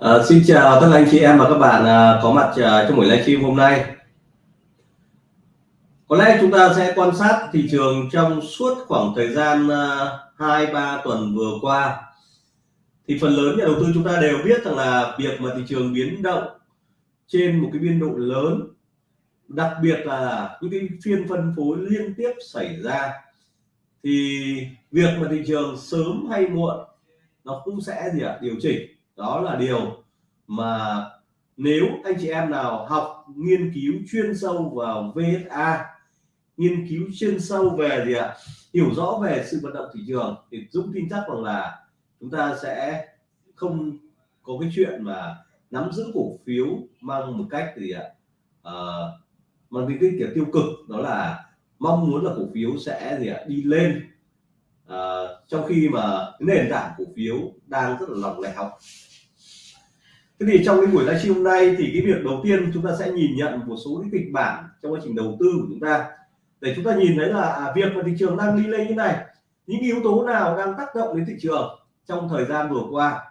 À, xin chào tất cả anh chị em và các bạn à, có mặt à, trong buổi livestream hôm nay. Có lẽ chúng ta sẽ quan sát thị trường trong suốt khoảng thời gian hai à, ba tuần vừa qua. Thì phần lớn nhà đầu tư chúng ta đều biết rằng là việc mà thị trường biến động trên một cái biên độ lớn, đặc biệt là những cái phiên phân phối liên tiếp xảy ra thì việc mà thị trường sớm hay muộn nó cũng sẽ gì ạ điều chỉnh đó là điều mà nếu anh chị em nào học nghiên cứu chuyên sâu vào VSA nghiên cứu chuyên sâu về gì ạ? Hiểu rõ về sự vận động thị trường thì Dũng tin chắc rằng là chúng ta sẽ không có cái chuyện mà nắm giữ cổ phiếu mang một cách gì ạ? À, mang cái kiểu tiêu cực đó là mong muốn là cổ phiếu sẽ gì ạ? Đi lên. À, trong khi mà nền tảng cổ phiếu đang rất là lỏng lẻo thế thì trong cái buổi livestream hôm nay thì cái việc đầu tiên chúng ta sẽ nhìn nhận một số cái kịch bản trong quá trình đầu tư của chúng ta. Để chúng ta nhìn thấy là à, việc mà thị trường đang đi lên như này, những yếu tố nào đang tác động đến thị trường trong thời gian vừa qua?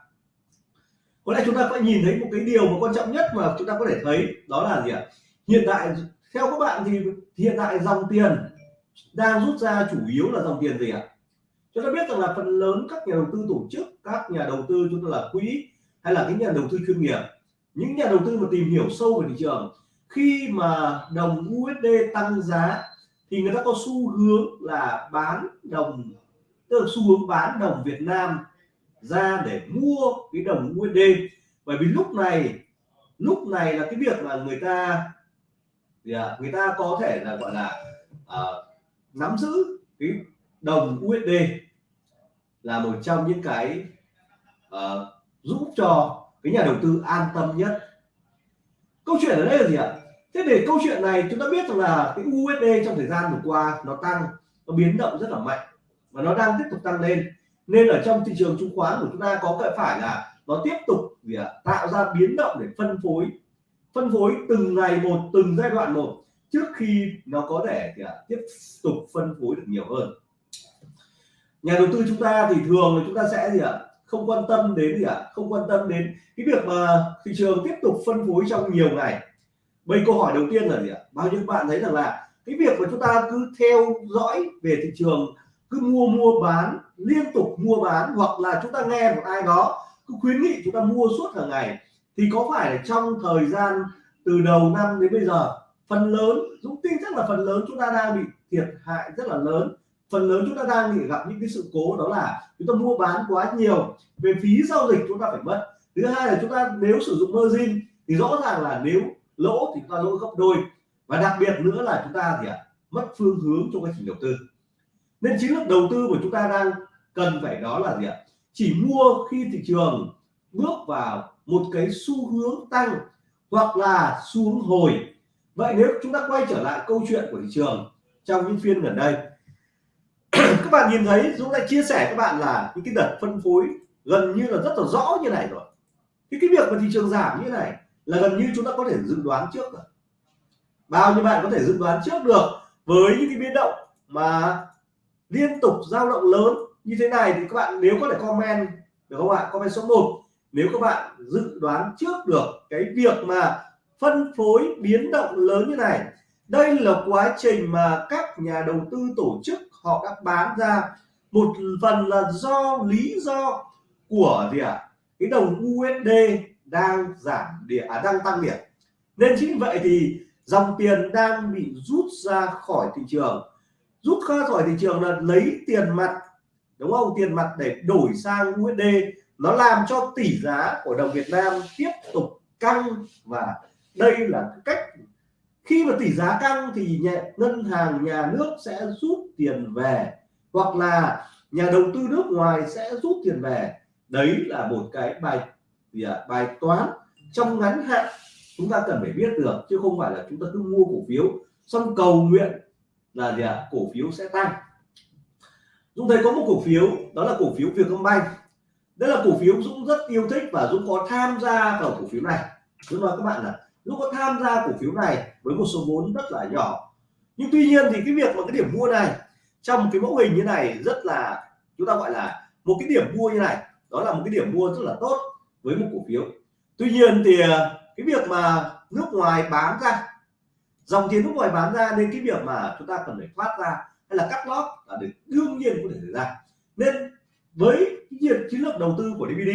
Có lẽ chúng ta phải nhìn thấy một cái điều mà quan trọng nhất mà chúng ta có thể thấy, đó là gì ạ? Hiện tại, theo các bạn thì hiện tại dòng tiền đang rút ra chủ yếu là dòng tiền gì ạ? Chúng ta biết rằng là phần lớn các nhà đầu tư tổ chức, các nhà đầu tư chúng ta là quỹ hay là cái nhà đầu tư chuyên nghiệp. Những nhà đầu tư mà tìm hiểu sâu về thị trường khi mà đồng USD tăng giá thì người ta có xu hướng là bán đồng tức là xu hướng bán đồng Việt Nam ra để mua cái đồng USD bởi vì lúc này lúc này là cái việc là người ta người ta có thể là gọi là uh, nắm giữ cái đồng USD là một trong những cái uh, giúp cho cái nhà đầu tư an tâm nhất. Câu chuyện ở đây là gì ạ? Thế để câu chuyện này chúng ta biết rằng là cái USD trong thời gian vừa qua nó tăng nó biến động rất là mạnh và nó đang tiếp tục tăng lên. Nên ở trong thị trường chứng khoán của chúng ta có phải phải là nó tiếp tục gì ạ? Tạo ra biến động để phân phối phân phối từng ngày một từng giai đoạn một trước khi nó có thể gì ạ, tiếp tục phân phối được nhiều hơn. Nhà đầu tư chúng ta thì thường là chúng ta sẽ gì ạ? Không quan tâm đến gì ạ? Không quan tâm đến cái việc mà thị trường tiếp tục phân phối trong nhiều ngày. Bây câu hỏi đầu tiên là gì ạ? Bao nhiêu bạn thấy rằng là cái việc mà chúng ta cứ theo dõi về thị trường, cứ mua mua bán, liên tục mua bán, hoặc là chúng ta nghe một ai đó cứ khuyến nghị chúng ta mua suốt hàng ngày, thì có phải là trong thời gian từ đầu năm đến bây giờ, phần lớn, Dũng tin chắc là phần lớn chúng ta đang bị thiệt hại rất là lớn phần lớn chúng ta đang bị gặp những cái sự cố đó là chúng ta mua bán quá nhiều về phí giao dịch chúng ta phải mất. Thứ hai là chúng ta nếu sử dụng margin thì rõ ràng là nếu lỗ thì chúng ta lỗ gấp đôi. Và đặc biệt nữa là chúng ta thì à, mất phương hướng trong quá trình đầu tư. Nên chiến lược đầu tư của chúng ta đang cần phải đó là gì ạ? Chỉ mua khi thị trường bước vào một cái xu hướng tăng hoặc là xu hướng hồi. Vậy nếu chúng ta quay trở lại câu chuyện của thị trường trong những phiên gần đây các bạn nhìn thấy, Dũng đã chia sẻ các bạn là những cái đợt phân phối gần như là rất là rõ như này rồi. Thì cái việc mà thị trường giảm như này là gần như chúng ta có thể dự đoán trước rồi. Bao nhiêu bạn có thể dự đoán trước được với những cái biến động mà liên tục dao động lớn như thế này thì các bạn nếu có thể comment được không ạ? Comment số 1 nếu các bạn dự đoán trước được cái việc mà phân phối biến động lớn như này, đây là quá trình mà các nhà đầu tư tổ chức họ đã bán ra một phần là do lý do của gì ạ? À? cái đồng USD đang giảm điểm à, đang tăng điểm. Nên chính vậy thì dòng tiền đang bị rút ra khỏi thị trường. Rút ra khỏi thị trường là lấy tiền mặt đúng không? Tiền mặt để đổi sang USD nó làm cho tỷ giá của đồng Việt Nam tiếp tục căng và đây là cách khi mà tỷ giá căng thì nhà, ngân hàng nhà nước sẽ rút tiền về hoặc là nhà đầu tư nước ngoài sẽ rút tiền về. Đấy là một cái bài gì à, bài toán trong ngắn hạn chúng ta cần phải biết được chứ không phải là chúng ta cứ mua cổ phiếu. Xong cầu nguyện là gì ạ à, cổ phiếu sẽ tăng. Dũng thấy có một cổ phiếu đó là cổ phiếu Vietcombank. Đây là cổ phiếu Dũng rất yêu thích và Dũng có tham gia vào cổ phiếu này. Dũng nói các bạn là Dũng có tham gia cổ phiếu này với một số vốn rất là nhỏ. Nhưng tuy nhiên thì cái việc mà cái điểm mua này, trong cái mẫu hình như này rất là, chúng ta gọi là một cái điểm mua như này, đó là một cái điểm mua rất là tốt với một cổ phiếu. Tuy nhiên thì à, cái việc mà nước ngoài bán ra, dòng tiền nước ngoài bán ra nên cái việc mà chúng ta cần phải thoát ra hay là cắt lót là được đương nhiên có thể xảy ra. Nên với cái chiến lược đầu tư của DVD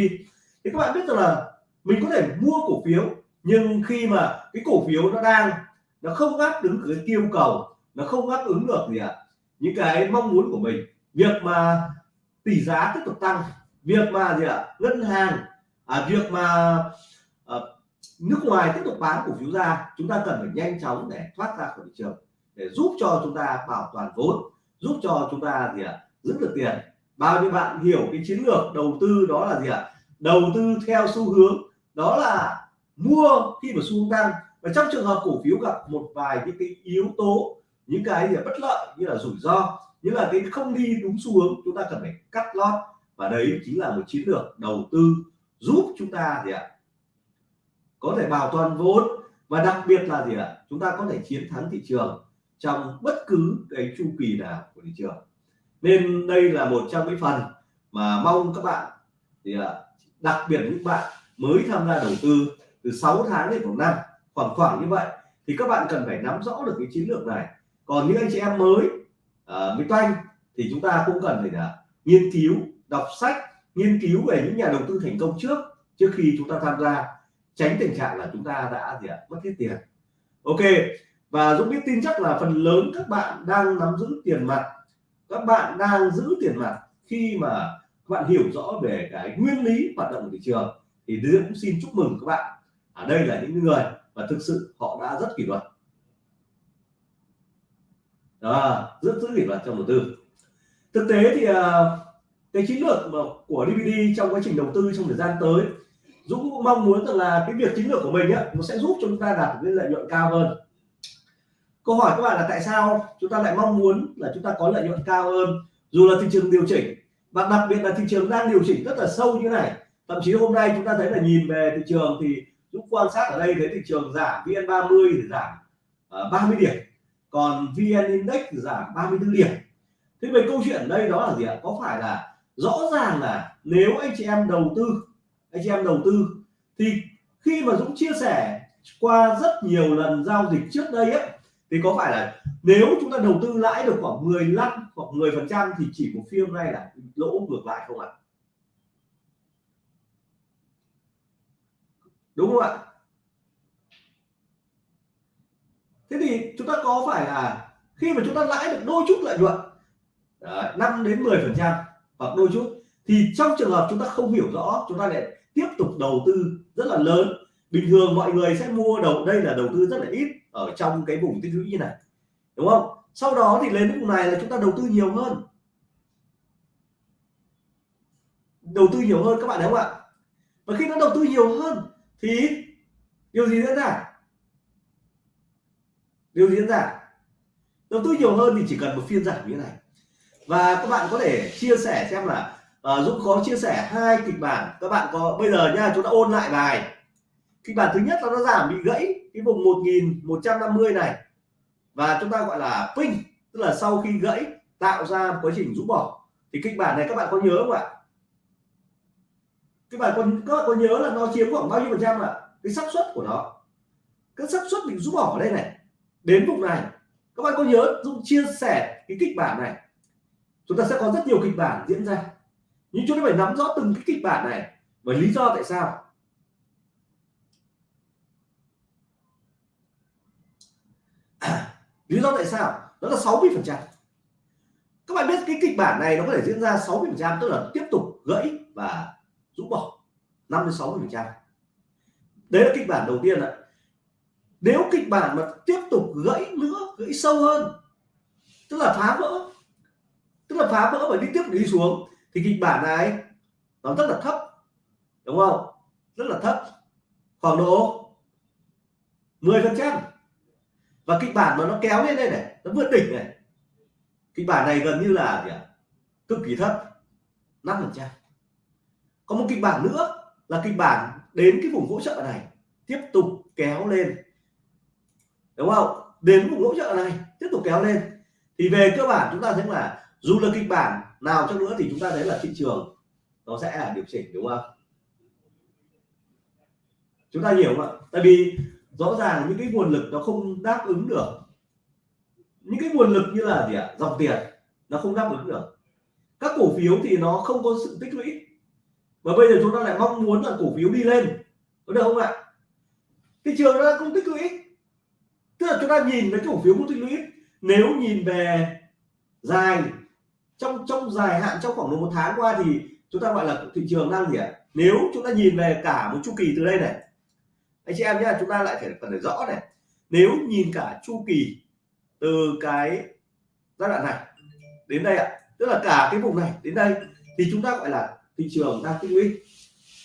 thì các bạn biết rằng là mình có thể mua cổ phiếu nhưng khi mà cái cổ phiếu nó đang nó không đáp ứng cái yêu cầu nó không đáp ứng được gì ạ à? những cái mong muốn của mình việc mà tỷ giá tiếp tục tăng việc mà gì ạ à? ngân hàng à, việc mà à, nước ngoài tiếp tục bán cổ phiếu ra chúng ta cần phải nhanh chóng để thoát ra khỏi thị trường để giúp cho chúng ta bảo toàn vốn giúp cho chúng ta gì ạ à? giữ được tiền bao nhiêu bạn hiểu cái chiến lược đầu tư đó là gì ạ à? đầu tư theo xu hướng đó là mua khi mà xu hướng tăng. Và trong trường hợp cổ phiếu gặp một vài những cái yếu tố, những cái gì bất lợi, như là rủi ro, như là cái không đi đúng xu hướng, chúng ta cần phải cắt lót. Và đấy chính là một chiến lược đầu tư giúp chúng ta gì ạ? Có thể bảo toàn vốn và đặc biệt là gì ạ? Chúng ta có thể chiến thắng thị trường trong bất cứ cái chu kỳ nào của thị trường. Nên đây là một trong những phần mà mong các bạn thì đặc biệt những bạn mới tham gia đầu tư từ 6 tháng đến khoảng năm khoảng khoảng như vậy thì các bạn cần phải nắm rõ được cái chiến lược này. Còn những anh chị em mới uh, mới toanh thì chúng ta cũng cần phải là nghiên cứu đọc sách nghiên cứu về những nhà đầu tư thành công trước trước khi chúng ta tham gia. Tránh tình trạng là chúng ta đã gì ạ mất hết tiền. Ok và Dũng biết tin chắc là phần lớn các bạn đang nắm giữ tiền mặt. Các bạn đang giữ tiền mặt khi mà các bạn hiểu rõ về cái nguyên lý hoạt động của thị trường. Thì Dũng cũng xin chúc mừng các bạn ở đây là những người và thực sự họ đã rất kỷ luật. Đó, rất rất kỷ luật trong đầu tư. Thực tế thì à, cái chiến lược của DVD trong quá trình đầu tư trong thời gian tới, Dũng cũng mong muốn rằng là cái việc chiến lược của mình á, nó sẽ giúp cho chúng ta đạt được lợi nhuận cao hơn. Câu hỏi các bạn là tại sao? Chúng ta lại mong muốn là chúng ta có lợi nhuận cao hơn, dù là thị trường điều chỉnh, và đặc biệt là thị trường đang điều chỉnh rất là sâu như này. Thậm chí hôm nay chúng ta thấy là nhìn về thị trường thì Dũng quan sát ở đây thấy thị trường giảm VN30 thì giảm ờ, uh, 30 điểm. Còn VN Index thì giảm 34 điểm. Thế về câu chuyện ở đây đó là gì ạ? Có phải là rõ ràng là nếu anh chị em đầu tư anh chị em đầu tư thì khi mà Dũng chia sẻ qua rất nhiều lần giao dịch trước đây ấy, thì có phải là nếu chúng ta đầu tư lãi được khoảng 15 hoặc 10 phần trăm thì chỉ một phiên này là lỗ ngược lại không ạ? Đúng không ạ? Thế thì chúng ta có phải là khi mà chúng ta lãi được đôi chút lợi nhuận 5 đến 10 phần trăm hoặc đôi chút, thì trong trường hợp chúng ta không hiểu rõ, chúng ta lại tiếp tục đầu tư rất là lớn. Bình thường mọi người sẽ mua đầu, đây là đầu tư rất là ít ở trong cái vùng tích lũy như này, đúng không? Sau đó thì lên vùng này là chúng ta đầu tư nhiều hơn. Đầu tư nhiều hơn các bạn thấy không ạ? Và khi nó đầu tư nhiều hơn thì điều gì diễn ra? Điều gì diễn ra? Đầu tư nhiều hơn thì chỉ cần một phiên giảm như thế này. Và các bạn có thể chia sẻ xem là uh, Dũng có chia sẻ hai kịch bản. Các bạn có bây giờ nha chúng ta ôn lại bài. Kịch bản thứ nhất là nó giảm bị gãy cái vùng 1150 này. Và chúng ta gọi là ping tức là sau khi gãy tạo ra quá trình rũ bỏ. Thì kịch bản này các bạn có nhớ không ạ? Cái bài còn các bạn có nhớ là nó chiếm khoảng bao nhiêu phần trăm ạ? Cái xác suất của nó. Cái xác suất mình rút bỏ ở đây này. Đến vùng này. Các bạn có nhớ Dũng chia sẻ cái kịch bản này? Chúng ta sẽ có rất nhiều kịch bản diễn ra. Nhưng chúng ta phải nắm rõ từng cái kịch bản này và lý do tại sao. Lý do tại sao? Đó là 60 phần trăm. Các bạn biết cái kịch bản này nó có thể diễn ra 60 phần trăm, tức là tiếp tục gãy và rũ bỏ. 5 đến 60 phần trăm. Đấy là kịch bản đầu tiên ạ. Nếu kịch bản mà tiếp tục gãy nữa, gãy sâu hơn, tức là phá vỡ, tức là phá vỡ và đi tiếp, đi xuống, thì kịch bản này nó rất là thấp, đúng không? Rất là thấp. Khoảng độ 10 phần trăm. Và kịch bản mà nó kéo lên đây này, nó vượt đỉnh này, kịch bản này gần như là gì ạ? Cực kỳ thấp. 5 phần trăm có một kịch bản nữa là kịch bản đến cái vùng hỗ trợ này, tiếp tục kéo lên. Đúng không? Đến vùng hỗ trợ này, tiếp tục kéo lên. Thì về cơ bản chúng ta thấy là dù là kịch bản nào cho nữa thì chúng ta thấy là thị trường nó sẽ là điều chỉnh, đúng không? Chúng ta hiểu không ạ? Tại vì rõ ràng những cái nguồn lực nó không đáp ứng được. Những cái nguồn lực như là gì ạ? Dòng tiền nó không đáp ứng được. Các cổ phiếu thì nó không có sự tích lũy và bây giờ chúng ta lại mong muốn là cổ phiếu đi lên. Có được không ạ? Thị trường nó không tích lũy. Tức là chúng ta nhìn về cái cổ phiếu không tích lũy. Nếu nhìn về dài, trong trong dài hạn, trong khoảng một tháng qua thì chúng ta gọi là thị trường đang gì ạ? Nếu chúng ta nhìn về cả một chu kỳ từ đây này, anh chị em nhé chúng ta lại phải cần phải rõ này. Nếu nhìn cả chu kỳ từ cái giai đoạn này đến đây ạ, tức là cả cái vùng này đến đây, thì chúng ta gọi là thị trường đang tích lũy.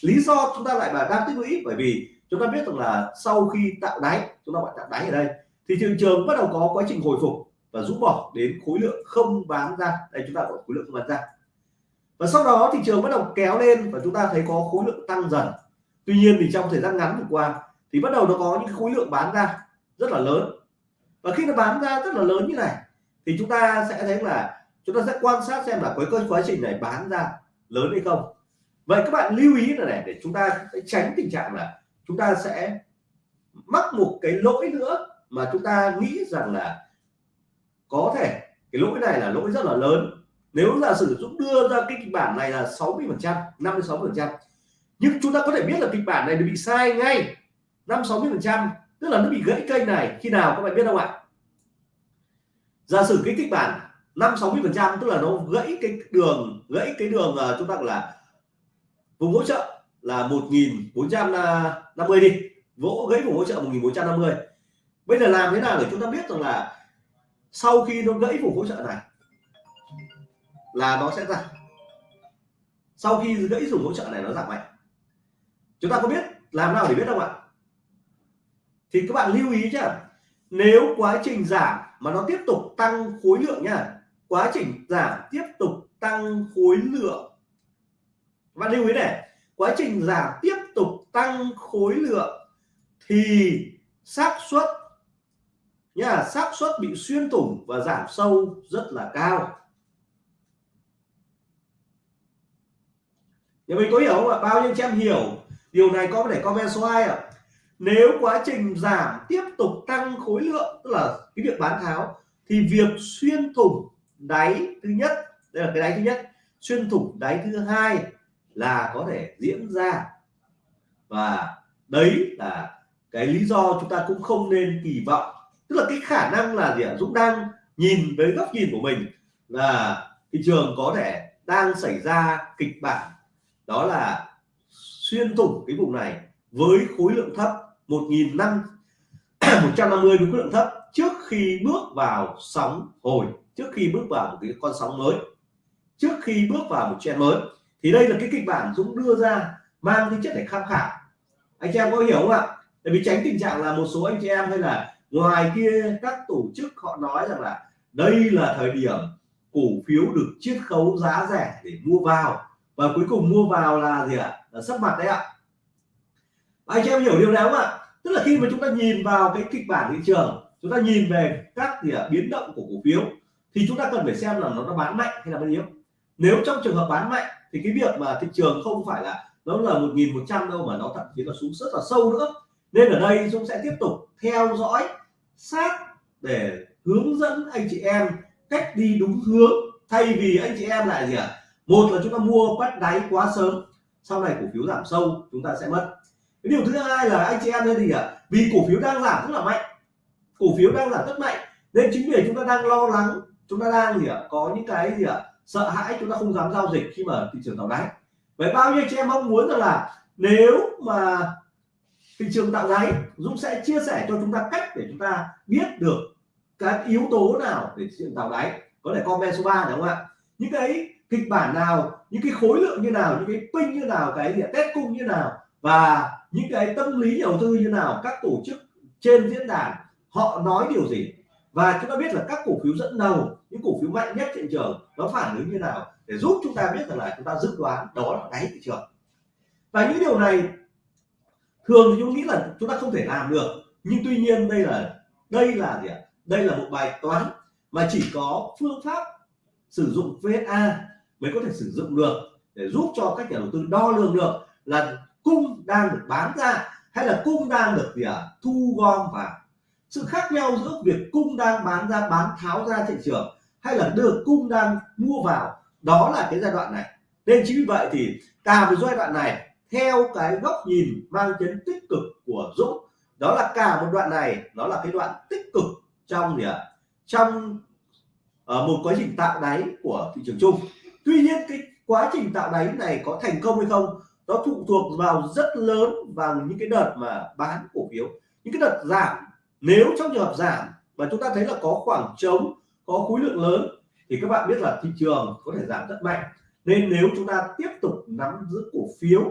Lý do chúng ta lại là đang tích lũy, bởi vì chúng ta biết rằng là sau khi tạo đáy, chúng ta gọi tạo đáy ở đây, thì thị trường bắt đầu có quá trình hồi phục và rũ bỏ đến khối lượng không bán ra. Đây, chúng ta gọi khối lượng không bán ra. Và sau đó thị trường bắt đầu kéo lên và chúng ta thấy có khối lượng tăng dần. Tuy nhiên thì trong thời gian ngắn vừa qua thì bắt đầu nó có những khối lượng bán ra rất là lớn. Và khi nó bán ra rất là lớn như này, thì chúng ta sẽ thấy là chúng ta sẽ quan sát xem là cái quá trình này bán ra lớn hay không. Vậy các bạn lưu ý là này, để chúng ta sẽ tránh tình trạng là chúng ta sẽ mắc một cái lỗi nữa mà chúng ta nghĩ rằng là có thể cái lỗi này là lỗi rất là lớn. Nếu là sử dụng đưa ra cái kịch bản này là 60 phần trăm 56 phần trăm, nhưng chúng ta có thể biết là kịch bản này bị sai ngay 5 60 phần trăm, tức là nó bị gãy kênh này. Khi nào các bạn biết không ạ? Giả sử cái kịch bản 5 60 phần trăm tức là nó gãy cái đường gãy cái đường uh, chúng ta gọi là vùng hỗ trợ là 1450 đi. Vỗ gãy vùng hỗ trợ 1450 bây giờ làm thế nào để chúng ta biết rằng là sau khi nó gãy vùng hỗ trợ này là nó sẽ giảm? Sau khi gãy vùng hỗ trợ này nó giảm mạnh. Chúng ta có biết làm nào để biết không ạ? Thì các bạn lưu ý chứ nếu quá trình giảm mà nó tiếp tục tăng khối lượng nha quá trình giảm tiếp tục tăng khối lượng. Và lưu ý này, quá trình giảm tiếp tục tăng khối lượng thì xác suất nha xác suất bị xuyên thủng và giảm sâu rất là cao. Nhà mình có hiểu không ạ? Bao nhiêu chị em hiểu? Điều này có thể comment số 2 ạ. Nếu quá trình giảm tiếp tục tăng khối lượng, tức là cái việc bán tháo, thì việc xuyên thủng đáy thứ nhất, đây là cái đáy thứ nhất. Xuyên thủng đáy thứ hai là có thể diễn ra. Và đấy là cái lý do chúng ta cũng không nên kỳ vọng. Tức là cái khả năng là gì ạ? Dũng đang nhìn với góc nhìn của mình là thị trường có thể đang xảy ra kịch bản. Đó là xuyên thủng cái vùng này với khối lượng thấp 1.500 150 với khối lượng thấp trước khi bước vào sóng hồi, trước khi bước vào một cái con sóng mới, trước khi bước vào một trend mới. Thì đây là cái kịch bản Dũng đưa ra mang tính chất để tham khảo. Anh chị em có hiểu không ạ? Để vì tránh tình trạng là một số anh chị em hay là ngoài kia, các tổ chức họ nói rằng là đây là thời điểm cổ phiếu được chiết khấu giá rẻ để mua vào. Và cuối cùng mua vào là gì ạ? Là sắp mặt đấy ạ. Anh chị em hiểu điều nào không ạ? Tức là khi mà chúng ta nhìn vào cái kịch bản thị trường, chúng ta nhìn về các gì ạ, biến động của cổ phiếu, thì chúng ta cần phải xem là nó nó bán mạnh hay là bán yếu. Nếu trong trường hợp bán mạnh, thì cái việc mà thị trường không phải là nó là 1.100 đâu, mà nó thậm chí là xuống rất là sâu nữa. Nên ở đây Dũng sẽ tiếp tục theo dõi, sát để hướng dẫn anh chị em cách đi đúng hướng. Thay vì anh chị em lại gì ạ à? một là chúng ta mua bắt đáy quá sớm, sau này cổ phiếu giảm sâu, chúng ta sẽ mất cái điều thứ hai là anh chị em nên gì ạ? À? vì cổ phiếu đang giảm rất là mạnh. Cổ phiếu đang giảm rất mạnh. Nên chính vì chúng ta đang lo lắng, chúng ta đang gì ạ? À? có những cái gì ạ? À? sợ hãi chúng ta không dám giao dịch khi mà thị trường tạo đáy. Vậy bao nhiêu chị em mong muốn rằng là nếu mà thị trường tạo đáy, Dũng sẽ chia sẻ cho chúng ta cách để chúng ta biết được các yếu tố nào để thị trường tạo đáy. Có thể comment số 3 đúng không ạ? Những cái kịch bản nào, những cái khối lượng như nào, những cái pin như nào, cái gì test cung như nào? Và những cái tâm lý đầu tư như nào, các tổ chức trên diễn đàn, họ nói điều gì? Và chúng ta biết là các cổ phiếu dẫn đầu, những cổ phiếu mạnh nhất thị trường, nó phản ứng như nào? Để giúp chúng ta biết rằng là chúng ta dự đoán đó là đáy thị trường. Và những điều này, thường thì chúng nghĩ là chúng ta không thể làm được. Nhưng tuy nhiên đây là đây là gì ạ? Đây là một bài toán mà chỉ có phương pháp sử dụng VSA mới có thể sử dụng được để giúp cho các nhà đầu tư đo lường được là cung đang được bán ra hay là cung đang được gì à thu gom vào? Sự khác nhau giữa việc cung đang bán ra, bán tháo ra thị trường hay là được cung đang mua vào, đó là cái giai đoạn này. Nên chính vì vậy thì cả một giai đoạn này, theo cái góc nhìn mang tính tích cực của Dũng, đó là cả một đoạn này nó là cái đoạn tích cực trong gì ạ? À? trong ở một quá trình tạo đáy của thị trường chung. Tuy nhiên cái quá trình tạo đáy này có thành công hay không nó phụ thuộc vào rất lớn vào những cái đợt mà bán cổ phiếu. Những cái đợt giảm nếu trong trường hợp giảm mà chúng ta thấy là có khoảng trống có khối lượng lớn thì các bạn biết là thị trường có thể giảm rất mạnh. Nên nếu chúng ta tiếp tục nắm giữ cổ phiếu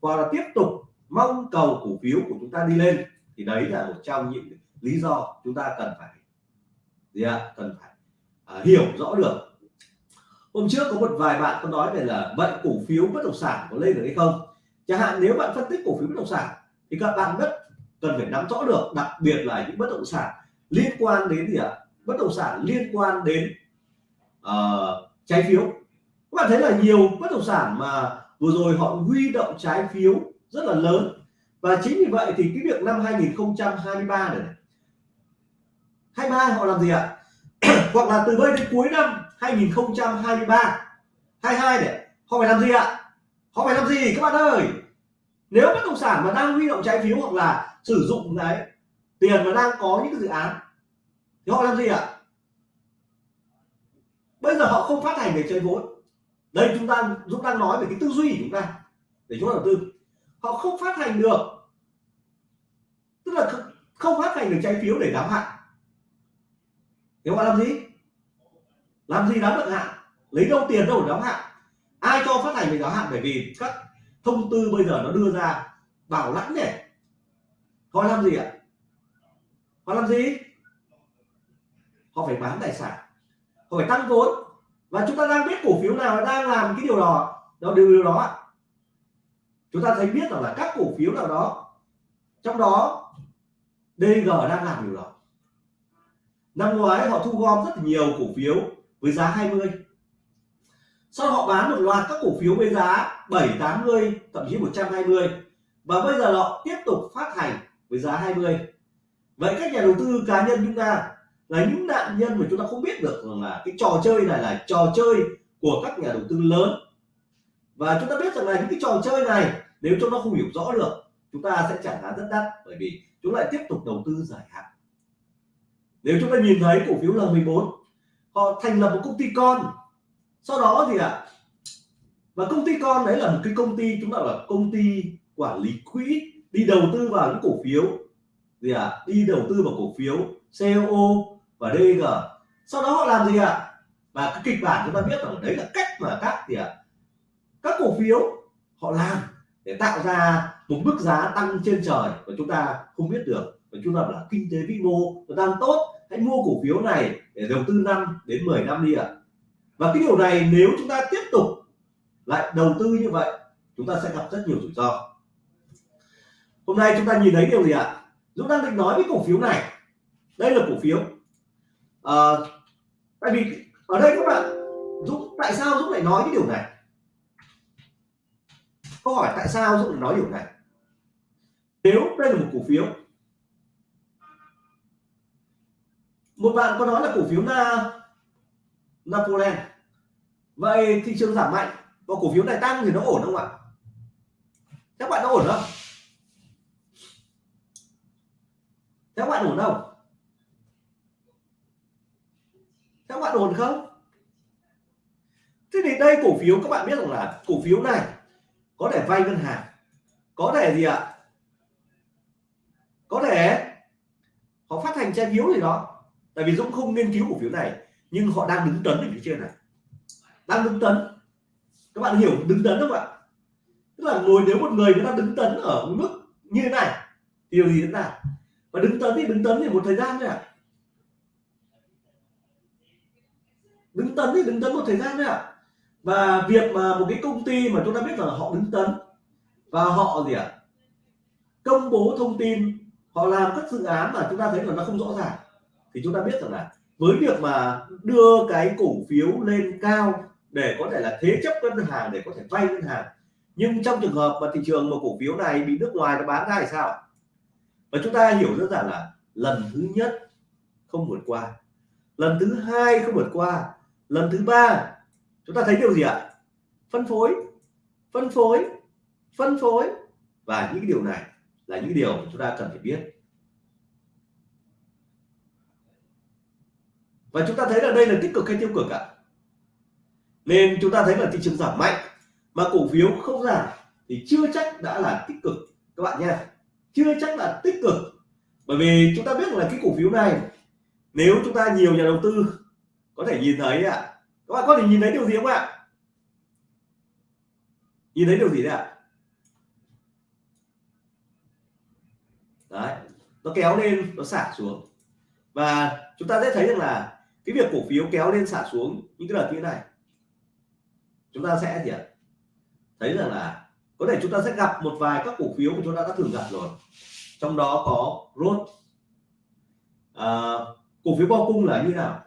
hoặc là tiếp tục mong cầu cổ phiếu của chúng ta đi lên thì đấy là một trong những lý do chúng ta cần phải gì ạ? À? cần phải à, hiểu rõ được. Hôm trước có một vài bạn có nói về là vậy cổ phiếu bất động sản có lên được hay không? Chẳng hạn nếu bạn phân tích cổ phiếu bất động sản thì các bạn rất cần phải nắm rõ được đặc biệt là những bất động sản liên quan đến gì ạ? À? bất động sản liên quan đến uh, trái phiếu. Các bạn thấy là nhiều bất động sản mà vừa rồi họ huy động trái phiếu rất là lớn. Và chính vì vậy thì cái việc năm 2023 này 23 họ làm gì ạ? Hoặc là từ đây đến cuối năm 2023 22 này họ phải làm gì ạ? Họ phải làm gì các bạn ơi? Nếu bất động sản mà đang huy động trái phiếu hoặc là sử dụng đấy tiền mà đang có những cái dự án, thì họ làm gì ạ? Bây giờ họ không phát hành để chơi vốn. Đây chúng ta chúng ta nói về cái tư duy của chúng ta, để chúng ta đầu tư. Họ không phát hành được. Tức là không phát hành được trái phiếu để đáo hạn. Thì họ làm gì? Làm gì đáo được hạn? Lấy đâu tiền đâu để đáo hạn? Ai cho phát hành để đáo hạn? Bởi vì các thông tư bây giờ nó đưa ra bảo lãnh này. Họ làm gì ạ? Họ làm gì? Họ phải bán tài sản. Họ phải tăng vốn. Và chúng ta đang biết cổ phiếu nào đang làm cái điều đó. Đó điều, điều đó chúng ta thấy biết rằng là các cổ phiếu nào đó trong đó DG đang làm điều đó. Năm ngoái họ thu gom rất nhiều cổ phiếu với giá 20 sau họ bán một loạt các cổ phiếu với giá 7 80 thậm chí 120 và bây giờ họ tiếp tục phát hành với giá 20 vậy các nhà đầu tư cá nhân chúng ta là những nạn nhân mà chúng ta không biết được rằng là cái trò chơi này là trò chơi của các nhà đầu tư lớn. Và chúng ta biết rằng là những cái trò chơi này, nếu chúng ta không hiểu rõ được, chúng ta sẽ trả giá rất đắt bởi vì chúng lại tiếp tục đầu tư dài hạn. Nếu chúng ta nhìn thấy cổ phiếu L14 họ thành lập một công ty con sau đó thì ạ à, và công ty con đấy là một cái công ty chúng ta là công ty quản lý quỹ đi đầu tư vào những cổ phiếu gì ạ à, đi đầu tư vào cổ phiếu CO và DG sau đó họ làm gì ạ à? và cái kịch bản chúng ta biết rằng đấy là cách mà các gì ạ à? các cổ phiếu họ làm để tạo ra một mức giá tăng trên trời và chúng ta không biết được và chúng ta là kinh tế vĩ mô đang tốt hãy mua cổ phiếu này để đầu tư năm đến 10 năm đi ạ à và cái điều này nếu chúng ta tiếp tục lại đầu tư như vậy chúng ta sẽ gặp rất nhiều rủi ro. Hôm nay chúng ta nhìn thấy điều gì ạ? À? Dũng đang định nói với cổ phiếu này. Đây là cổ phiếu. À, tại vì ở đây các bạn Dũng tại sao Dũng lại nói cái điều này? Câu hỏi tại sao Dũng lại nói điều này? Nếu đây là một cổ phiếu một bạn có nói là cổ phiếu na Napoleon vậy thị trường giảm mạnh và cổ phiếu này tăng thì nó ổn không ạ? Các bạn nó ổn không? Các bạn ổn không? Các bạn ổn không? Thế thì đây cổ phiếu, các bạn biết rằng là cổ phiếu này có thể vay ngân hàng, có thể gì ạ? Có thể họ phát hành trái phiếu gì đó. Tại vì Dũng không nghiên cứu cổ phiếu này, nhưng họ đang đứng tấn ở phía trên này đang đứng tấn. Các bạn hiểu đứng tấn không ạ? Tức là ngồi nếu một người người ta đứng tấn ở mức như thế này điều gì diễn ra? và đứng tấn thì đứng tấn thì một thời gian thôi ạ. Đứng tấn thì đứng tấn một thời gian thôi ạ. Và việc mà một cái công ty mà chúng ta biết là họ đứng tấn và họ gì ạ? Công bố thông tin, họ làm các dự án mà chúng ta thấy là nó không rõ ràng, thì chúng ta biết rằng là với việc mà đưa cái cổ phiếu lên cao để có thể là thế chấp ngân hàng, để có thể vay ngân hàng. Nhưng trong trường hợp mà thị trường mà cổ phiếu này bị nước ngoài nó bán ra thì sao? Và chúng ta hiểu rất giản là lần thứ nhất không vượt qua, lần thứ hai không vượt qua, lần thứ ba, chúng ta thấy điều gì ạ? Phân phối phân phối phân phối. Và những điều này là những điều chúng ta cần phải biết. Và chúng ta thấy là đây là tích cực hay tiêu cực ạ? Nên chúng ta thấy là thị trường giảm mạnh, mà cổ phiếu không giảm thì chưa chắc đã là tích cực, các bạn nha chưa chắc là tích cực. Bởi vì chúng ta biết là cái cổ phiếu này, nếu chúng ta nhiều nhà đầu tư, có thể nhìn thấy ạ. Các bạn có thể nhìn thấy điều gì không ạ? Nhìn thấy điều gì đấy ạ? Đấy, nó kéo lên, nó xả xuống. Và chúng ta sẽ thấy rằng là cái việc cổ phiếu kéo lên xả xuống những cái đợt như thế này chúng ta sẽ gì ạ? Thấy rằng là có thể chúng ta sẽ gặp một vài các cổ phiếu mà chúng ta đã thường gặp rồi. Trong đó có rốt à, cổ phiếu bo cung là như nào?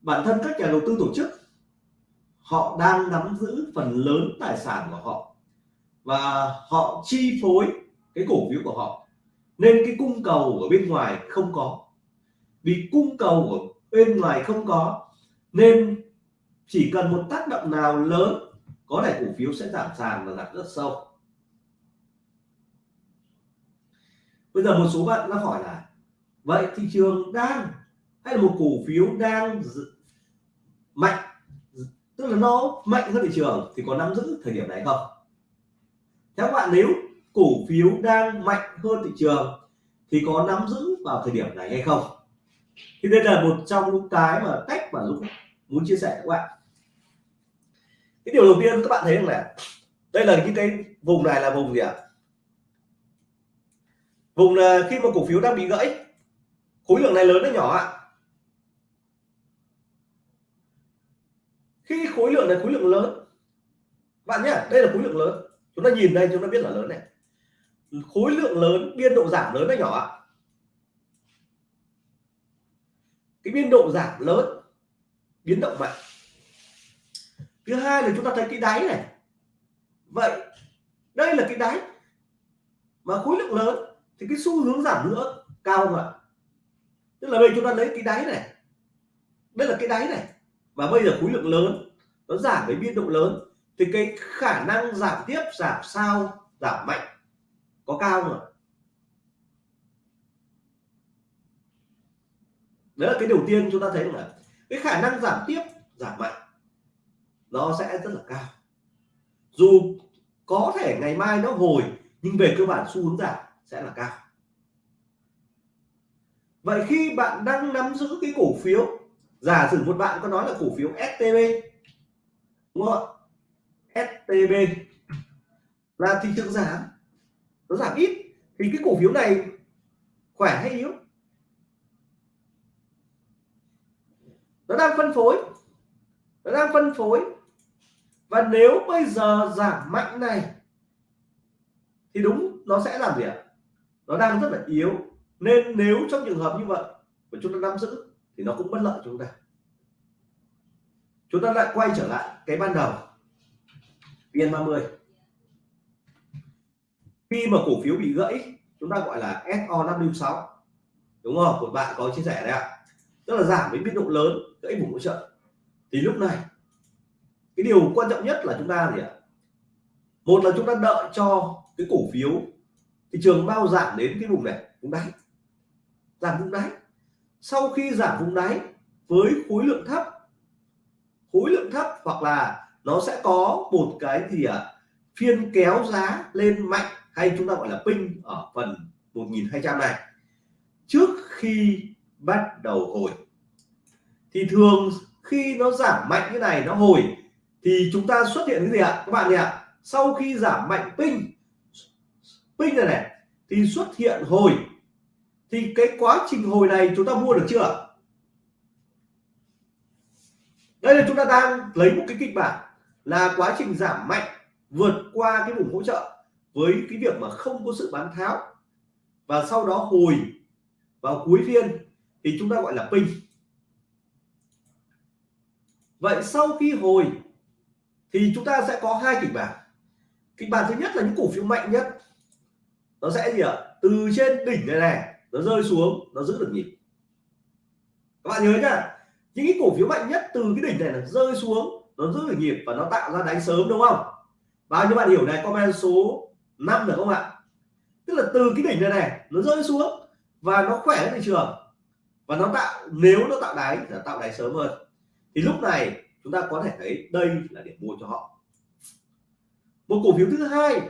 Bản thân các nhà đầu tư tổ chức họ đang nắm giữ phần lớn tài sản của họ và họ chi phối cái cổ phiếu của họ. Nên cái cung cầu ở bên ngoài không có. Vì cung cầu ở bên ngoài không có nên chỉ cần một tác động nào lớn, có thể cổ phiếu sẽ giảm sàn và giảm rất sâu. Bây giờ một số bạn nó hỏi là, vậy thị trường đang hay là một cổ phiếu đang mạnh, tức là nó mạnh hơn thị trường thì có nắm giữ thời điểm này không? Theo bạn, nếu cổ phiếu đang mạnh hơn thị trường thì có nắm giữ vào thời điểm này hay không? Thì đây là một trong những cái mà cách mà Dũng muốn chia sẻ với các bạn. Cái điều đầu tiên các bạn thấy rằng là đây là những cái vùng này là vùng gì ạ? Vùng là khi mà cổ phiếu đang bị gãy, khối lượng này lớn hay nhỏ ạ? Khi khối lượng này, khối lượng lớn bạn nhé đây là khối lượng lớn. Chúng ta nhìn đây, chúng ta biết là lớn này. Khối lượng lớn, biên độ giảm lớn hay nhỏ ạ? Cái biên độ giảm lớn biến động mạnh thứ hai là chúng ta thấy cái đáy này. Vậy, đây là cái đáy mà khối lượng lớn thì cái xu hướng giảm nữa, cao không ạ? Tức là bây giờ chúng ta lấy cái đáy này. Đây là cái đáy này và bây giờ khối lượng lớn, nó giảm với biên độ lớn thì cái khả năng giảm tiếp, giảm sao giảm mạnh có cao không ạ? Đấy là cái đầu tiên chúng ta thấy là cái khả năng giảm tiếp, giảm mạnh, nó sẽ rất là cao. Dù có thể ngày mai nó hồi, nhưng về cơ bản xu hướng giảm sẽ là cao. Vậy khi bạn đang nắm giữ cái cổ phiếu, giả sử một bạn có nói là cổ phiếu STB đúng không ạ? STB là thị trường giảm, nó giảm ít, thì cái cổ phiếu này khỏe hay yếu? Nó đang phân phối. Nó đang phân phối. Và nếu bây giờ giảm mạnh này, thì đúng, nó sẽ làm gì ạ? Nó đang rất là yếu. Nên nếu trong trường hợp như vậy, mà chúng ta nắm giữ, thì nó cũng bất lợi cho chúng ta. Chúng ta lại quay trở lại cái ban đầu. VN30 khi mà cổ phiếu bị gãy, chúng ta gọi là SO56 đúng không? Một bạn có chia sẻ đấy ạ. Tức là giảm với biên độ lớn gãy vùng hỗ trợ. Thì lúc này, cái điều quan trọng nhất là chúng ta gì ạ? Một là chúng ta đợi cho cái cổ phiếu thị trường bao giảm đến cái vùng này, vùng đáy. Giảm vùng đáy. Sau khi giảm vùng đáy với khối lượng thấp, khối lượng thấp hoặc là nó sẽ có một cái gì ạ? Phiên kéo giá lên mạnh hay chúng ta gọi là pin ở phần 1200 này. Trước khi bắt đầu hồi thì thường khi nó giảm mạnh như này, nó hồi, thì chúng ta xuất hiện cái gì ạ? Các bạn nhỉ ạ? Sau khi giảm mạnh pin pin này này, thì xuất hiện hồi. Thì cái quá trình hồi này chúng ta mua được chưa? Đây là chúng ta đang lấy một cái kịch bản là quá trình giảm mạnh vượt qua cái vùng hỗ trợ với cái việc mà không có sự bán tháo. Và sau đó hồi vào cuối phiên thì chúng ta gọi là pin vậy sau khi hồi, thì chúng ta sẽ có hai kịch bản. Kịch bản thứ nhất là những cổ phiếu mạnh nhất. Nó sẽ gì ạ? Từ trên đỉnh này này, nó rơi xuống, nó giữ được nhịp. Các bạn nhớ nhá, những cái cổ phiếu mạnh nhất từ cái đỉnh này là rơi xuống, nó giữ được nhịp và nó tạo ra đánh sớm, đúng không? Bao nhiêu bạn hiểu này, comment số 5 được không ạ? Tức là từ cái đỉnh này này, nó rơi xuống và nó khỏe thị trường. Và nó tạo, nếu nó tạo đáy là tạo đáy sớm hơn thì lúc này chúng ta có thể thấy đây là điểm mua cho họ. Một cổ phiếu thứ hai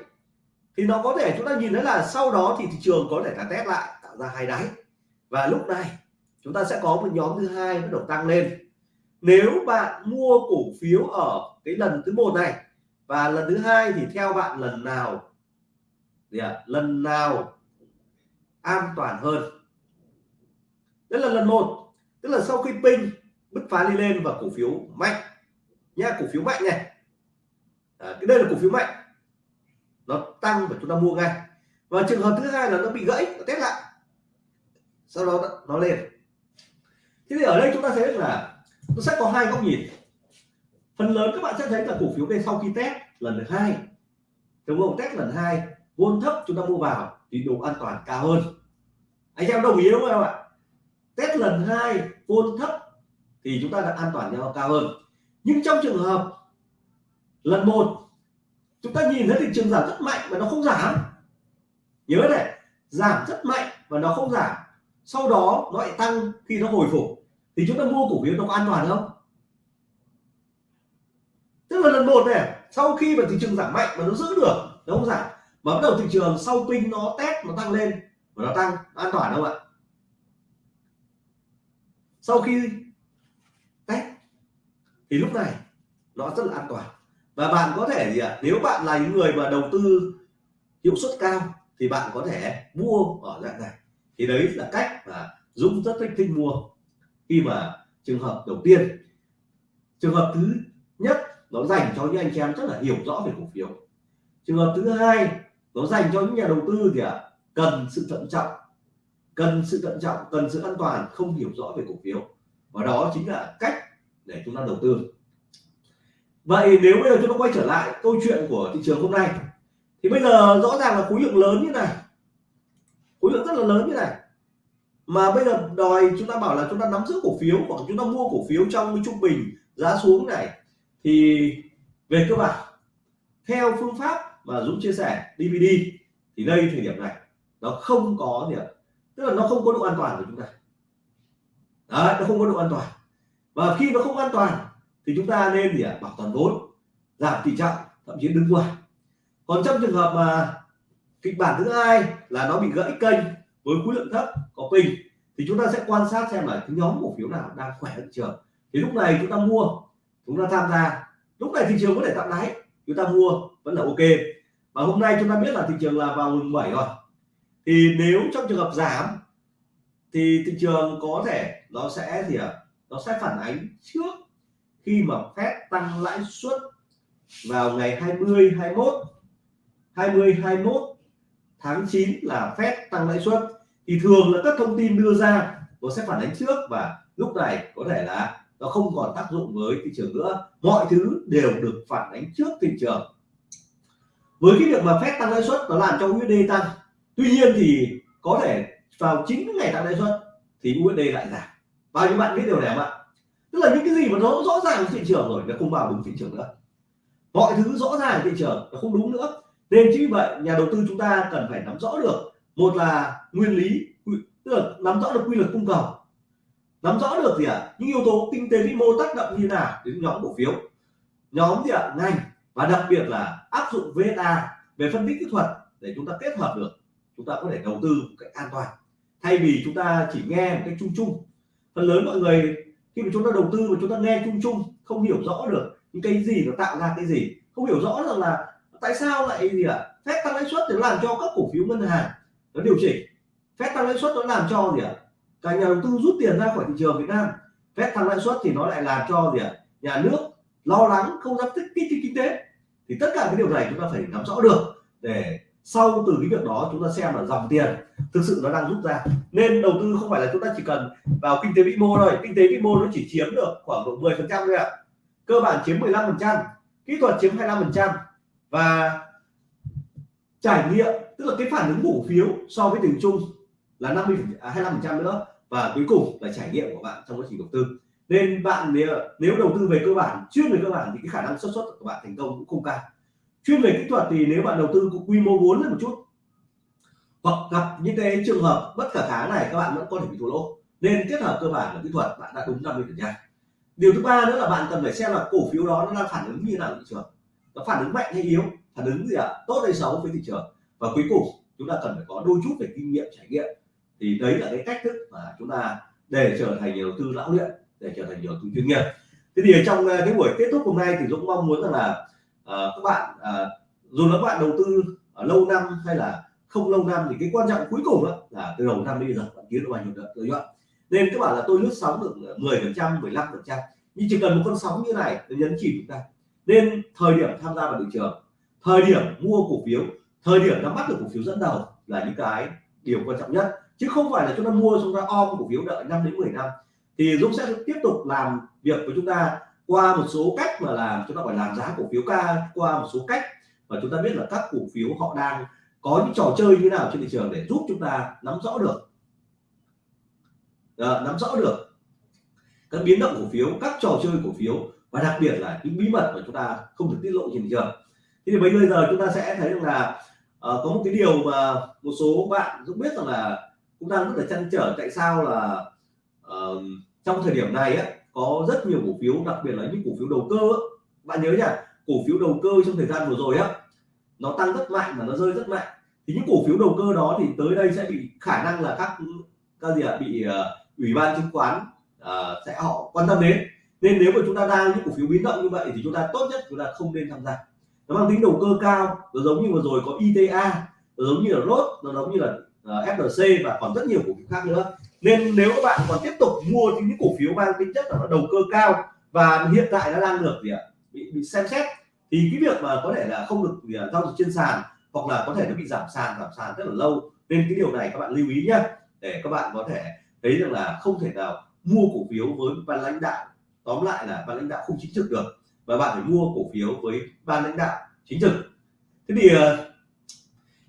thì nó có thể chúng ta nhìn thấy là sau đó thì thị trường có thể là test lại tạo ra hai đáy. Và lúc này chúng ta sẽ có một nhóm thứ hai bắt đầu tăng lên. Nếu bạn mua cổ phiếu ở cái lần thứ một này và lần thứ hai thì theo bạn lần nào gì à, lần nào an toàn hơn? Đó là lần một. Tức là sau khi pin bứt phá đi lên và cổ phiếu mạnh. Nha cổ phiếu mạnh này. À, cái đây là cổ phiếu mạnh. Nó tăng và chúng ta mua ngay. Và trường hợp thứ hai là nó bị gãy nó test lại. Sau đó nó lên. Thế thì ở đây chúng ta thấy là nó sẽ có hai góc nhìn. Phần lớn các bạn sẽ thấy là cổ phiếu đây sau khi test lần thứ hai đúng không test lần hai vốn thấp chúng ta mua vào thì độ an toàn cao hơn. Anh em đồng ý đúng không ạ? Test lần hai vốn thấp thì chúng ta đã an toàn nhau cao hơn. Nhưng trong trường hợp lần một, chúng ta nhìn thấy thị trường giảm rất mạnh và nó không giảm. Nhớ này, giảm rất mạnh và nó không giảm. Sau đó nó lại tăng khi nó hồi phục. Thì chúng ta mua cổ phiếu nó có an toàn không? Tức là lần một này, sau khi mà thị trường giảm mạnh mà nó giữ được, nó không giảm. Mà bắt đầu thị trường sau pin nó test, nó tăng lên và nó tăng. An toàn không ạ? Sau khi thì lúc này nó rất là an toàn. Và bạn có thể gì ạ? Nếu bạn là những người mà đầu tư hiệu suất cao thì bạn có thể mua ở dạng này. Thì đấy là cách mà Dũng rất thích thích mua. Khi mà trường hợp đầu tiên trường hợp thứ nhất nó dành cho những anh chị em rất là hiểu rõ về cổ phiếu. Trường hợp thứ hai nó dành cho những nhà đầu tư thì à, cần sự thận trọng. Cần sự thận trọng cần sự an toàn không hiểu rõ về cổ phiếu. Và đó chính là cách để chúng ta đầu tư. Vậy nếu bây giờ chúng ta quay trở lại câu chuyện của thị trường hôm nay thì bây giờ rõ ràng là khối lượng lớn như này. Khối lượng rất là lớn như này. Mà bây giờ đòi chúng ta bảo là chúng ta nắm giữ cổ phiếu hoặc chúng ta mua cổ phiếu trong cái trung bình giá xuống này thì về cơ bản theo phương pháp mà Dũng chia sẻ DVD thì đây thời điểm này. Nó không có gì tức là nó không có độ an toàn của chúng ta. Đấy, nó không có độ an toàn và khi nó không an toàn thì chúng ta nên gì ạ? Bảo toàn vốn, giảm tỷ trọng, thậm chí đứng ngoài. Còn trong trường hợp mà kịch bản thứ hai là nó bị gãy kênh với khối lượng thấp có pin, thì chúng ta sẽ quan sát xem là cái nhóm cổ phiếu nào đang khỏe thị trường. Thì lúc này chúng ta mua, chúng ta tham gia. Lúc này thị trường có thể tạo đáy, chúng ta mua vẫn là ok. Và hôm nay chúng ta biết là thị trường là vào mùng 7 rồi. Thì nếu trong trường hợp giảm, thì thị trường có thể nó sẽ gì ạ? à? Nó sẽ phản ánh trước khi mà phép tăng lãi suất vào ngày 20 21 20 21 tháng 9 là phép tăng lãi suất. Thì thường là các thông tin đưa ra nó sẽ phản ánh trước và lúc này có thể là nó không còn tác dụng với thị trường nữa. Mọi thứ đều được phản ánh trước thị trường. Với cái việc mà phép tăng lãi suất nó làm cho USD tăng, tuy nhiên thì có thể vào chính ngày tăng lãi suất thì USD lại giảm bao nhiêu bạn biết điều này không ạ? Tức là những cái gì mà nó rõ ràng thị trường rồi, nó không vào đúng thị trường nữa. Mọi thứ rõ ràng thị trường, nó không đúng nữa. Nên chính vì vậy, nhà đầu tư chúng ta cần phải nắm rõ được. Một là nguyên lý tức là nắm rõ được quy luật cung cầu. Nắm rõ được gì ạ? À? những yếu tố kinh tế vĩ mô tác động như nào đến nhóm cổ phiếu. Nhóm gì ạ? À? ngành. Và đặc biệt là áp dụng VSA về phân tích kỹ thuật để chúng ta kết hợp được. Chúng ta có thể đầu tư một cách an toàn. Thay vì chúng ta chỉ nghe một cách chung chung phần lớn mọi người, khi mà chúng ta đầu tư mà chúng ta nghe chung chung, không hiểu rõ được những cái gì nó tạo ra cái gì, không hiểu rõ rằng là tại sao lại gì ạ à? phép tăng lãi suất thì làm cho các cổ phiếu ngân hàng nó điều chỉnh phép tăng lãi suất nó làm cho gì ạ à? cả nhà đầu tư rút tiền ra khỏi thị trường Việt Nam phép tăng lãi suất thì nó lại làm cho gì ạ à? nhà nước lo lắng, không dám tích kích kinh tế thì tất cả cái điều này chúng ta phải nắm rõ được để sau từ cái việc đó chúng ta xem là dòng tiền thực sự nó đang rút ra. Nên đầu tư không phải là chúng ta chỉ cần vào kinh tế vĩ mô thôi. Kinh tế vĩ mô nó chỉ chiếm được khoảng độ 10 phần trăm thôi ạ. Cơ bản chiếm 15 phần trăm kỹ thuật chiếm 25 phần trăm và trải nghiệm tức là cái phản ứng cổ phiếu so với từng chung là 50 à, 25 trăm nữa và cuối cùng là trải nghiệm của bạn trong quá trình đầu tư. Nên bạn nếu, nếu đầu tư về cơ bản chuyên về cơ bản thì cái khả năng xuất xuất của bạn thành công cũng không cao chuyên về kỹ thuật thì nếu bạn đầu tư có quy mô vốn lên một chút, hoặc gặp những cái trường hợp bất khả kháng này, các bạn vẫn có thể bị thua lỗ. Nên kết hợp cơ bản và kỹ thuật, bạn đã đúng 50 phần trăm điều thứ ba nữa là bạn cần phải xem là cổ phiếu đó nó đang phản ứng như nào thị trường. Nó phản ứng mạnh hay yếu, phản ứng gì ạ? À? tốt hay xấu với thị trường. Và cuối cùng, chúng ta cần phải có đôi chút về kinh nghiệm, trải nghiệm. Thì đấy là cái cách thức mà chúng ta để trở thành nhà đầu tư lão luyện, để trở thành nhà đầu tư chuyên nghiệp. Thế thì trong ờ, cái buổi kết thúc hôm nay thì dũng mong muốn rằng là Ờ, các bạn ờ, dù là các bạn đầu tư ở lâu năm hay là không lâu năm thì cái quan trọng cuối cùng đó là từ đầu năm đến bây giờ bạn kiếm được bao nhiêu lợi nhuận. Nên các bạn là tôi lướt sóng được ờ, 10 phần trăm 15 phần trăm. Nhưng chỉ cần một con sóng như này để nhấn chìm chúng ta. Nên thời điểm tham gia vào thị trường, thời điểm mua cổ phiếu, thời điểm nắm bắt được cổ phiếu dẫn đầu là những cái điều quan trọng nhất. Chứ không phải là chúng ta mua chúng ta om cổ phiếu đợi 5 đến 10 năm. Thì Dũng sẽ tiếp tục làm việc với chúng ta qua một số cách mà làm chúng ta phải làm giá cổ phiếu ca qua một số cách và chúng ta biết là các cổ phiếu họ đang có những trò chơi như nào trên thị trường để giúp chúng ta nắm rõ được. À, nắm rõ được các biến động cổ phiếu các trò chơi cổ phiếu và đặc biệt là những bí mật mà chúng ta không được tiết lộ trên thị trường. Thế thì bây giờ chúng ta sẽ thấy rằng là à, có một cái điều mà một số bạn cũng biết rằng là cũng đang rất là chăn trở tại sao là uh, trong thời điểm này á, có rất nhiều cổ phiếu đặc biệt là những cổ phiếu đầu cơ bạn nhớ nhá cổ phiếu đầu cơ trong thời gian vừa rồi á nó tăng rất mạnh và nó rơi rất mạnh. Thì những cổ phiếu đầu cơ đó thì tới đây sẽ bị khả năng là các các gì ạ bị uh, ủy ban chứng khoán uh, sẽ họ quan tâm đến. Nên nếu mà chúng ta đang những cổ phiếu biến động như vậy thì chúng ta tốt nhất chúng ta không nên tham gia. Nó mang tính đầu cơ cao nó giống như vừa rồi có ITA nó giống như là ROT nó giống như là ờ, uh, FLC và còn rất nhiều cổ phiếu khác nữa nên nếu các bạn còn tiếp tục mua những cổ phiếu mang tính chất là nó đầu cơ cao và hiện tại nó đang được gì ạ? Bị, bị xem xét thì cái việc mà có thể là không được gì, giao dịch trên sàn hoặc là có thể nó bị giảm sàn giảm sàn rất là lâu. Nên cái điều này các bạn lưu ý nhé để các bạn có thể thấy rằng là không thể nào mua cổ phiếu với ban lãnh đạo tóm lại là ban lãnh đạo không chính trực được và bạn phải mua cổ phiếu với ban lãnh đạo chính trực. Thế thì ờ,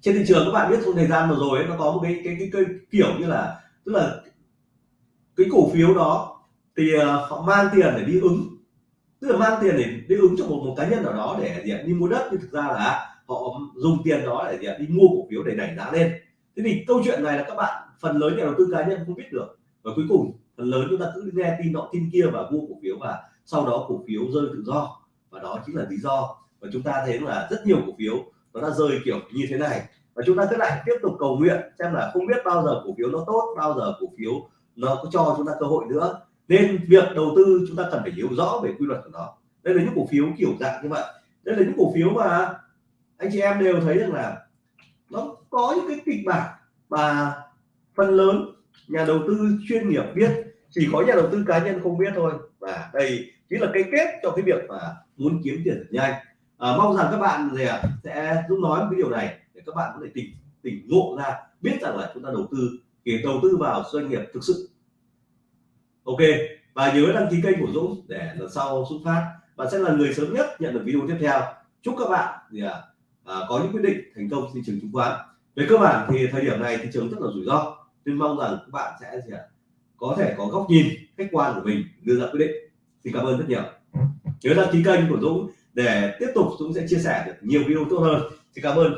trên thị trường các bạn biết trong thời gian vừa rồi ấy, nó có một cái cái, cái, cái kiểu như là tức là cái cổ phiếu đó thì ờ, họ mang tiền để đi ứng. Tức là mang tiền để đi ứng cho một một cá nhân nào đó để gì đi mua đất, nhưng thực ra là họ dùng tiền đó để gì đi mua cổ phiếu để đẩy giá lên. Thế thì câu chuyện này là các bạn, phần lớn nhà đầu tư cá nhân không biết được. Và cuối cùng, phần lớn chúng ta cứ nghe tin nọ, tin kia và mua cổ phiếu và sau đó cổ phiếu rơi tự do. Và đó chính là lý do và chúng ta thấy là rất nhiều cổ phiếu nó đã rơi kiểu như thế này. Và chúng ta cứ lại tiếp tục cầu nguyện, xem là không biết bao giờ cổ phiếu nó tốt, bao giờ cổ phiếu nó có cho chúng ta cơ hội nữa. Nên việc đầu tư chúng ta cần phải hiểu rõ về quy luật của nó. Đây là những cổ phiếu kiểu dạng như vậy. Đây là những cổ phiếu mà anh chị em đều thấy rằng là nó có những cái kịch bản mà phần lớn nhà đầu tư chuyên nghiệp biết. Chỉ có nhà đầu tư cá nhân không biết thôi. Và đây chính là cái kết cho cái việc mà muốn kiếm tiền thật nhanh. À, mong rằng các bạn gì à, sẽ giúp nói một cái điều này để các bạn có thể tỉnh tỉnh ngộ ra biết rằng là chúng ta đầu tư để đầu tư vào doanh nghiệp thực sự. Ok và nhớ đăng ký kênh của Dũng để lần sau xuất phát. Bạn sẽ là người sớm nhất nhận được video tiếp theo. Chúc các bạn gì à, à, có những quyết định thành công thị trường chứng khoán. Về cơ bản thì thời điểm này thị trường rất là rủi ro. Nên mong rằng các bạn sẽ gì à, có thể có góc nhìn khách quan của mình đưa ra quyết định. Xin cảm ơn rất nhiều. Nhớ đăng ký kênh của Dũng để tiếp tục Dũng sẽ chia sẻ được nhiều video tốt hơn. Xin cảm ơn.